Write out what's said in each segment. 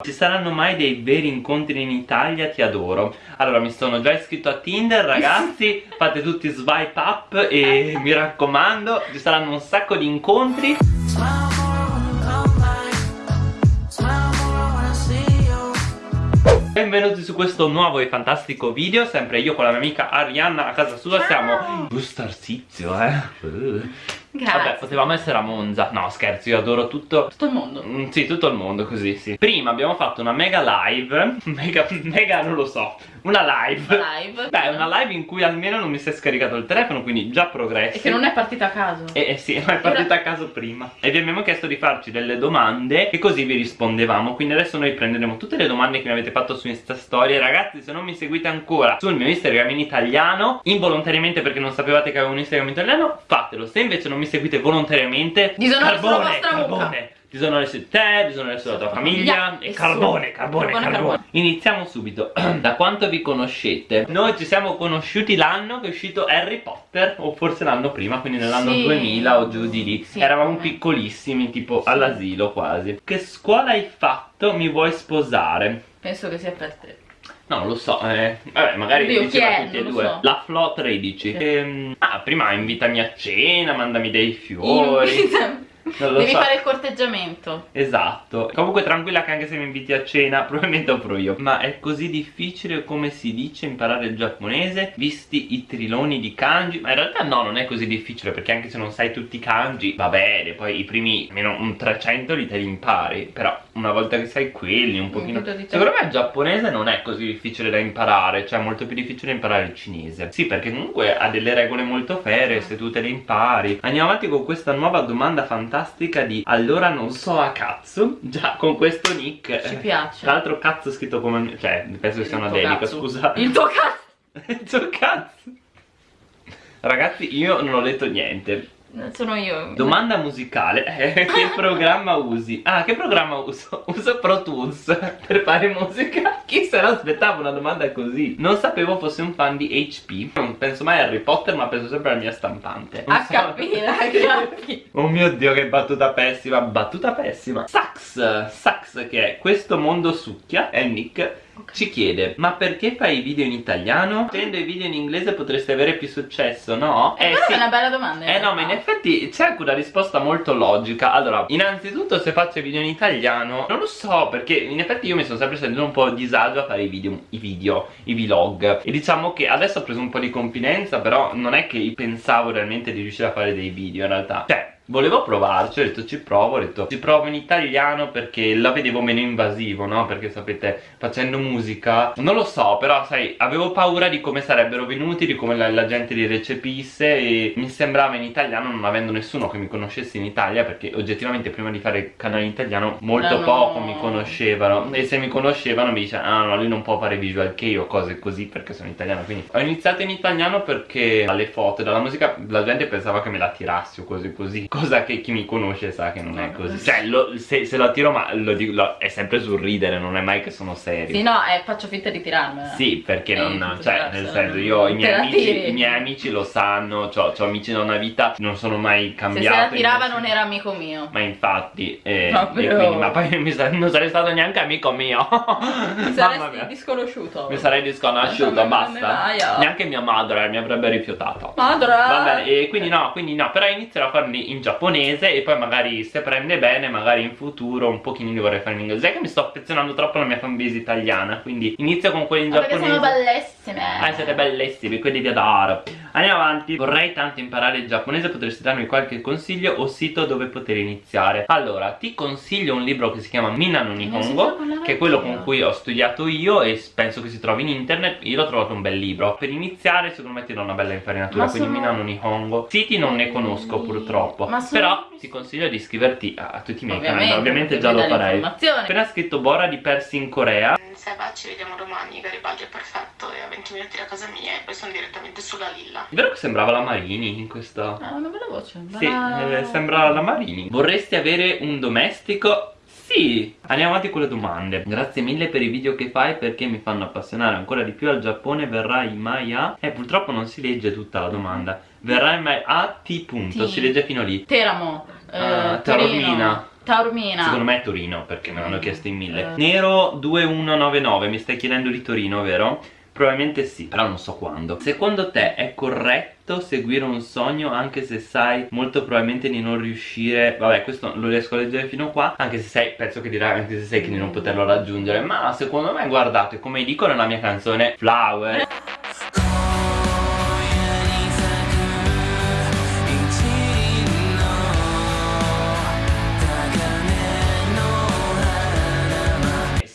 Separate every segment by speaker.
Speaker 1: Ci saranno mai dei veri incontri in Italia? Ti adoro. Allora mi sono già iscritto a Tinder ragazzi. Fate tutti swipe up e mi raccomando Ci saranno un sacco di incontri. Benvenuti su questo nuovo e fantastico video. Sempre io con la mia amica Arianna a casa sua. Siamo Starsizio eh
Speaker 2: Grazie.
Speaker 1: Vabbè, potevamo essere a Monza. No, scherzo, io adoro tutto.
Speaker 2: Tutto il mondo.
Speaker 1: Mm, sì, tutto il mondo così, sì. Prima abbiamo fatto una mega live. Mega, mega non lo so. Una live.
Speaker 2: Live.
Speaker 1: Beh, una live in cui almeno non mi si è scaricato il telefono, quindi già progressi.
Speaker 2: E che non è partita a caso.
Speaker 1: Eh, eh sì, ma è partita a caso prima. E vi abbiamo chiesto di farci delle domande e così vi rispondevamo. Quindi adesso noi prenderemo tutte le domande che mi avete fatto su Insta Story. Ragazzi, se non mi seguite ancora sul mio Instagram in italiano, involontariamente perché non sapevate che avevo un Instagram in italiano, fatelo. Se invece non mi seguite volontariamente,
Speaker 2: Disonore
Speaker 1: carbone,
Speaker 2: sulla vostra
Speaker 1: carbone.
Speaker 2: mucca.
Speaker 1: Disonore su te, disonore sulla tua famiglia e carbone, carbone,
Speaker 2: Carbone,
Speaker 1: carbone. Iniziamo subito. da quanto vi conoscete? Noi ci siamo conosciuti l'anno che è uscito Harry Potter, o forse l'anno prima, quindi nell'anno
Speaker 2: Sì.
Speaker 1: 2000 o giù di lì.
Speaker 2: Sì.
Speaker 1: Eravamo piccolissimi, tipo all'asilo quasi. Che scuola hai fatto? Mi vuoi sposare?
Speaker 2: Penso che sia per te.
Speaker 1: No, lo so, eh. Vabbè, magari
Speaker 2: Oddio,
Speaker 1: diceva
Speaker 2: è?
Speaker 1: tutti e due.
Speaker 2: so.
Speaker 1: La Flo 13. Ehm, ah, prima invitami a cena, mandami dei fiori.
Speaker 2: Invita-
Speaker 1: Non lo
Speaker 2: Devi
Speaker 1: so.
Speaker 2: fare il corteggiamento.
Speaker 1: Esatto. Comunque tranquilla che anche se mi inviti a cena Probabilmente offro io. Ma è così difficile come si dice imparare il giapponese Visti i triloni di kanji? Ma in realtà no non è così difficile Perché anche se non sai tutti i kanji Va bene. Poi i primi almeno un 300 li te li impari Però una volta che sai quelli un pochino
Speaker 2: punto di tempo.
Speaker 1: Secondo me il giapponese non è così difficile da imparare Cioè è molto più difficile imparare il cinese. Sì perché comunque ha delle regole molto ferie Se tu te le impari. Andiamo avanti con questa nuova domanda fantastica di Allora non so a cazzo Già con questo nick
Speaker 2: Ci
Speaker 1: eh,
Speaker 2: piace.
Speaker 1: Tra l'altro cazzo scritto come Cioè penso che sia una dedica
Speaker 2: cazzo.
Speaker 1: scusa
Speaker 2: Il tuo cazzo.
Speaker 1: Il tuo cazzo Ragazzi io non ho detto niente
Speaker 2: Sono io.
Speaker 1: Domanda musicale Eh, Che programma usi? Ah che programma uso? Uso Pro Tools Per fare musica Chi se l'aspettava una domanda così? Non sapevo fosse un fan di HP Non penso mai a Harry Potter ma penso sempre alla mia stampante Non so-
Speaker 2: HP, HP.
Speaker 1: Oh mio dio che battuta pessima Battuta pessima Sax Sax che è Questo mondo succhia È il nick ci chiede Ma perché fai i video in italiano? Facendo i video in inglese potresti avere più successo, no?
Speaker 2: Eh, Questa è una bella domanda.
Speaker 1: Eh no, ma in effetti c'è anche una risposta molto logica Allora, innanzitutto se faccio i video in italiano Non lo so, perché in effetti io mi sono sempre sentito un po' a disagio a fare i video, i video, i vlog E diciamo che adesso ho preso un po' di confidenza Però non è che pensavo realmente di riuscire a fare dei video in realtà Cioè, Volevo provarci, ho detto ci provo, ho detto ci provo in italiano perché la vedevo meno invasivo, no? Perché sapete, facendo musica, non lo so, però sai, avevo paura di come sarebbero venuti, di come la, la gente li recepisse e mi sembrava in italiano non avendo nessuno che mi conoscesse in Italia perché oggettivamente prima di fare il canale in italiano molto
Speaker 2: No, no.
Speaker 1: poco mi conoscevano e se mi conoscevano mi dicevano ah no, lui non può fare visual kei o cose così perché sono italiano, quindi ho iniziato in italiano perché dalle foto dalla musica la gente pensava che me la tirassi o così così cosa che chi mi conosce sa che non è così cioè lo- se, se la tiro ma lo dico lo- è sempre sul ridere non è mai che sono serio
Speaker 2: Sì, no, eh, faccio finta di tirarmela.
Speaker 1: sì, perché
Speaker 2: Eh,
Speaker 1: non,
Speaker 2: tutto
Speaker 1: cioè, nel senso, io i miei, amici, i miei amici lo sanno, ho amici da una vita, non sono mai
Speaker 2: Se
Speaker 1: cambiati.
Speaker 2: se la tirava non era amico mio.
Speaker 1: Ma infatti, eh, e quindi- ma poi mi sa- non sarei stato neanche amico mio. Mamma
Speaker 2: saresti disconosciuto.
Speaker 1: Mi sarei disconosciuto, basta.
Speaker 2: oh.
Speaker 1: Neanche mia madre mi avrebbe rifiutato.
Speaker 2: Madre.
Speaker 1: Va bene, e quindi no, quindi no, però inizierò a farli in giapponese e poi magari se prende bene, magari in futuro un pochino li vorrei fare in inglese. Sai che mi sto affezionando troppo alla mia fanbase italiana, quindi inizio con quelli in
Speaker 2: perché
Speaker 1: giapponese.
Speaker 2: sono bellissime.
Speaker 1: Ah, siete bellissimi, quelli vi adoro. Andiamo avanti. Vorrei tanto imparare il giapponese, potresti darmi qualche consiglio o sito dove poter iniziare? Allora, ti consiglio un libro che si chiama Minano Nihongo, che è quello con cui ho studiato io e penso che si trovi in internet. Io l'ho trovato un bel libro. Per iniziare, secondo me ti do una bella infarinatura,
Speaker 2: Ma
Speaker 1: quindi
Speaker 2: sono-
Speaker 1: Minano Nihongo. Siti non ne conosco purtroppo,
Speaker 2: Ma sono-
Speaker 1: però ti consiglio di iscriverti a, a tutti i miei canali.
Speaker 2: Ovviamente,
Speaker 1: Ovviamente
Speaker 2: perché
Speaker 1: già lo farei. Appena scritto Bora di Persi in Corea.
Speaker 3: Se va ci vediamo domani, Garibaldi è perfetto, è a 20 minuti da casa mia e poi sono direttamente sulla Lilla.
Speaker 1: È vero che sembrava la Marini in questa...
Speaker 2: Ha una bella voce.
Speaker 1: Sì,
Speaker 2: bella-
Speaker 1: eh, sembra la Marini. Vorresti avere un domestico? Sì! Andiamo avanti con le domande. Grazie mille per i video che fai perché mi fanno appassionare ancora di più al Giappone. Verrai mai a... Eh, purtroppo non si legge tutta la domanda. Verrai mai a T punto,
Speaker 2: T.
Speaker 1: si legge fino lì.
Speaker 2: Teramo. eh,
Speaker 1: Ah,
Speaker 2: Torino,
Speaker 1: Taormina.
Speaker 2: Taormina.
Speaker 1: Secondo me è Torino perché me l'hanno
Speaker 2: Mm.
Speaker 1: chiesto in mille
Speaker 2: Eh.
Speaker 1: Nero 2199 mi stai chiedendo di Torino vero? Probabilmente sì, però non so quando. Secondo te è corretto seguire un sogno anche se sai molto probabilmente di non riuscire? Vabbè questo lo riesco a leggere fino qua Anche se sai, penso che dirà anche se sai che di non poterlo raggiungere Ma secondo me guardate come dico nella mia canzone Flower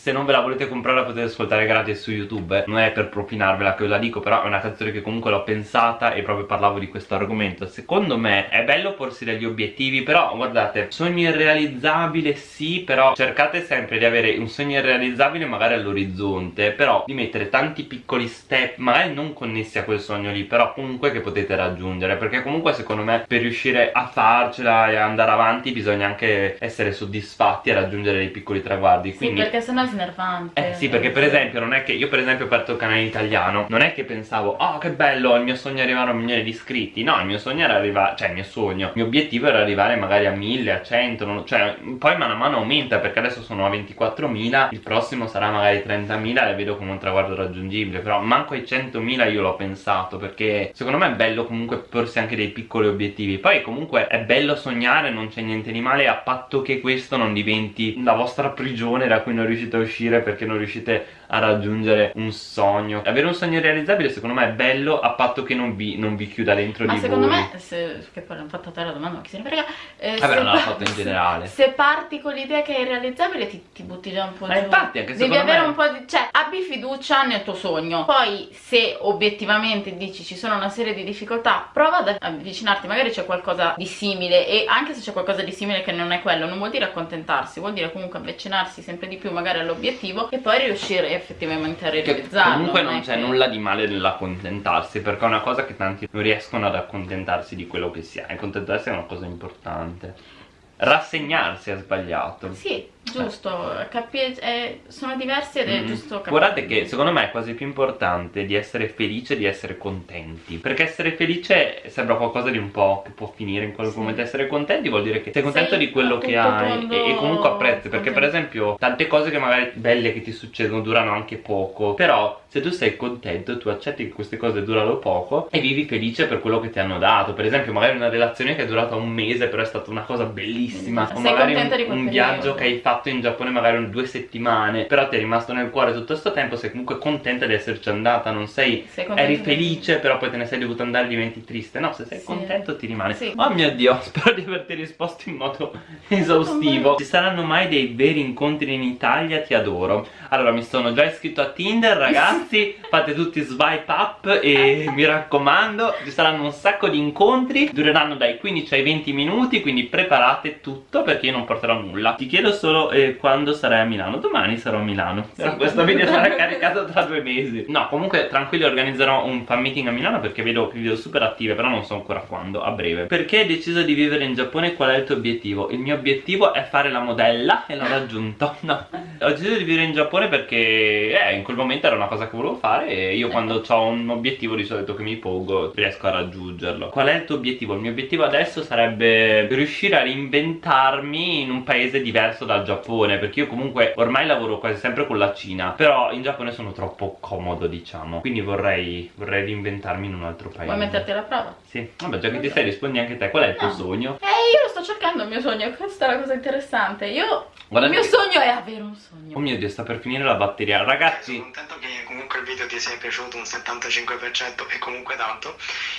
Speaker 1: Se non ve la volete comprare la potete ascoltare gratis su YouTube. Non è per propinarvela che ve la dico Però è una canzone che comunque l'ho pensata E proprio parlavo di questo argomento. Secondo me è bello porsi degli obiettivi Però guardate, sogno irrealizzabile sì Però cercate sempre di avere un sogno irrealizzabile magari all'orizzonte Però di mettere tanti piccoli step Magari non connessi a quel sogno lì Però comunque che potete raggiungere Perché comunque secondo me per riuscire a farcela e andare avanti Bisogna anche essere soddisfatti e raggiungere dei piccoli traguardi
Speaker 2: Sì,
Speaker 1: Quindi
Speaker 2: perché sennò è snervante.
Speaker 1: eh sì perché per esempio non è che io per esempio ho aperto il canale italiano Non è che pensavo oh che bello il mio sogno è arrivare a un milione di iscritti No il mio sogno era arrivare Cioè il mio sogno Il mio obiettivo era arrivare magari a 1000 a 100 non- Cioè poi mano a mano aumenta perché adesso sono a 24.000 Il prossimo sarà magari 30.000 e vedo come un traguardo raggiungibile Però manco ai 100.000 io l'ho pensato Perché secondo me è bello comunque porsi anche dei piccoli obiettivi Poi comunque è bello sognare non c'è niente di male A patto che questo non diventi la vostra prigione da cui non riuscite a uscire perché non riuscite a raggiungere un sogno avere un sogno realizzabile secondo me è bello a patto che non vi, non vi chiuda dentro
Speaker 2: Ma
Speaker 1: di
Speaker 2: secondo
Speaker 1: voi
Speaker 2: me, se, che poi l'hanno fatta a te la domanda, ma chi se ne frega. eh,
Speaker 1: Vabbè, non l'ha fatto in generale.
Speaker 2: Se parti con l'idea che è irrealizzabile, ti, ti butti già un po'
Speaker 1: Ma
Speaker 2: giù.
Speaker 1: infatti, anche
Speaker 2: Devi avere
Speaker 1: me-
Speaker 2: un po' di. cioè, abbi fiducia nel tuo sogno. Poi, se obiettivamente dici ci sono una serie di difficoltà, prova ad avvicinarti. Magari c'è qualcosa di simile. E anche se c'è qualcosa di simile che non è quello, non vuol dire accontentarsi, vuol dire comunque avvicinarsi sempre di più, magari all'obiettivo, e poi riuscire effettivamente a
Speaker 1: che
Speaker 2: realizzarlo.
Speaker 1: comunque non c'è
Speaker 2: che-
Speaker 1: nulla di male nell'accontentarsi perché è una cosa che tanti non riescono ad accontentarsi di quello che si ha accontentarsi è una cosa importante rassegnarsi è sbagliato
Speaker 2: Sì, giusto, capi- eh, sono diversi ed è
Speaker 1: Mm.
Speaker 2: giusto capire.
Speaker 1: Guardate che secondo me è quasi più importante di essere felice e di essere contenti Perché essere felice sembra qualcosa di un po' che può finire in qualche
Speaker 2: Sì.
Speaker 1: momento Essere contenti vuol dire che sei contento
Speaker 2: Sei
Speaker 1: di quello che hai e, e comunque apprezzi Perché per esempio tante cose che magari belle che ti succedono durano anche poco Però se tu sei contento tu accetti che queste cose durano poco E vivi felice per quello che ti hanno dato Per esempio magari una relazione che è durata un mese però è stata una cosa bellissima O
Speaker 2: Sei
Speaker 1: magari un, un viaggio che hai fatto in Giappone magari un- due settimane Però ti è rimasto nel cuore tutto questo tempo Sei comunque contenta di esserci andata Non sei
Speaker 2: Sei
Speaker 1: eri felice però poi te ne sei dovuto andare diventi triste. No se sei
Speaker 2: Sì.
Speaker 1: contento ti rimane.
Speaker 2: Sì.
Speaker 1: Oh mio dio spero di averti risposto in modo esaustivo. Ci saranno mai dei veri incontri in Italia? Ti adoro. Allora mi sono già iscritto a Tinder ragazzi. Fate tutti swipe up e mi raccomando Ci saranno un sacco di incontri. Dureranno dai 15 ai 20 minuti Quindi preparate tutto perché io non porterò nulla. Ti chiedo solo eh, quando sarai a Milano? Domani sarò a Milano. Però questo video sarà caricato tra due mesi. No comunque tranquilli organizzerò un fan meeting a Milano Perché vedo video super attive Però non so ancora quando, a breve. Perché hai deciso di vivere in Giappone? Qual è il tuo obiettivo? Il mio obiettivo è fare la modella E l'ho raggiunto. No. Ho deciso di vivere in Giappone perché eh, in quel momento era una cosa che volevo fare E io quando ho un obiettivo di solito che mi pongo Riesco a raggiungerlo. Qual è il tuo obiettivo? Il mio obiettivo adesso sarebbe riuscire a reinventarmi in un paese diverso dal Giappone Perché io comunque ormai lavoro quasi sempre con la Cina Però in Giappone sono troppo comodo diciamo Quindi vorrei, vorrei reinventarmi in un altro paese
Speaker 2: Vuoi metterti alla prova?
Speaker 1: Sì, vabbè già che ti stai rispondi anche te Qual è il tuo
Speaker 2: No.
Speaker 1: sogno?
Speaker 2: Eh, io lo sto cercando il mio sogno, questa è la cosa interessante. Io.
Speaker 1: Guarda
Speaker 2: il mio
Speaker 1: che-
Speaker 2: sogno è avere un sogno.
Speaker 1: Oh mio dio sta per finire la batteria
Speaker 4: Sono
Speaker 1: Ragazzi
Speaker 4: contento che comunque video ti sia piaciuto un 75% e comunque tanto.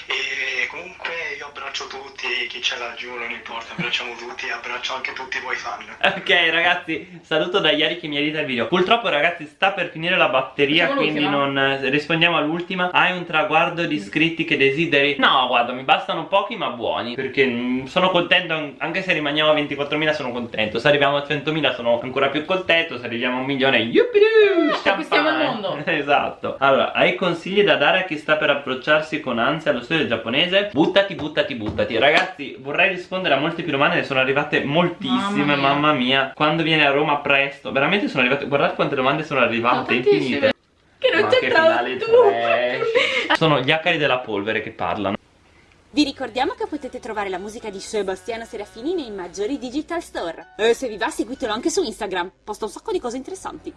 Speaker 4: E comunque io abbraccio tutti, chi c'è laggiù non importa, abbracciamo tutti e abbraccio anche tutti voi fan.
Speaker 1: Ok ragazzi, saluto da Iari che mi edita il video Purtroppo ragazzi sta per finire la batteria Quindi non eh, rispondiamo all'ultima Hai un traguardo di iscritti che desideri? No guarda mi bastano pochi ma buoni Perché mm, sono contento an- Anche se rimaniamo a 24.000 sono contento Se arriviamo a 100.000 sono ancora più contento Se arriviamo a un milione Yuppidoo
Speaker 2: Conquistiamo il mondo.
Speaker 1: Esatto Allora hai consigli da dare a chi sta per approcciarsi con ansia allo studio giapponese? Buttati buttati buttati Ragazzi vorrei rispondere a molte più domande Ne sono arrivate moltissime
Speaker 2: Mamma mia.
Speaker 1: mamma mia Quando viene a Roma presto Veramente sono arrivate Guardate quante domande sono arrivate Infinite
Speaker 2: Che non
Speaker 1: finale
Speaker 2: tu.
Speaker 1: Sono gli acari della polvere che parlano
Speaker 5: Vi ricordiamo che potete trovare la musica di Sebastiano Serafini nei maggiori digital store. E se vi va seguitelo anche su Instagram, posta un sacco di cose interessanti.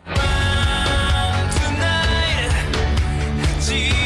Speaker 6: see.